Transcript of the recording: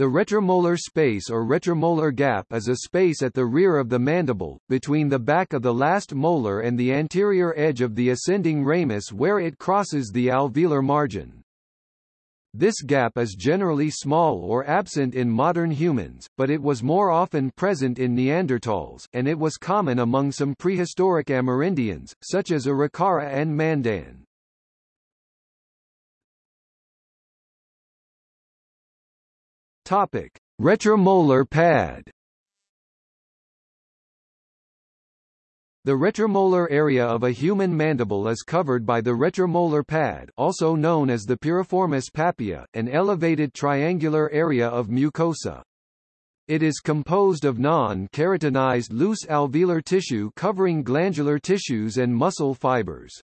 The retromolar space or retromolar gap is a space at the rear of the mandible, between the back of the last molar and the anterior edge of the ascending ramus where it crosses the alveolar margin. This gap is generally small or absent in modern humans, but it was more often present in Neanderthals, and it was common among some prehistoric Amerindians, such as Arikara and Mandan. Topic: Retromolar pad. The retromolar area of a human mandible is covered by the retromolar pad, also known as the piriformis papilla, an elevated triangular area of mucosa. It is composed of non-keratinized loose alveolar tissue covering glandular tissues and muscle fibers.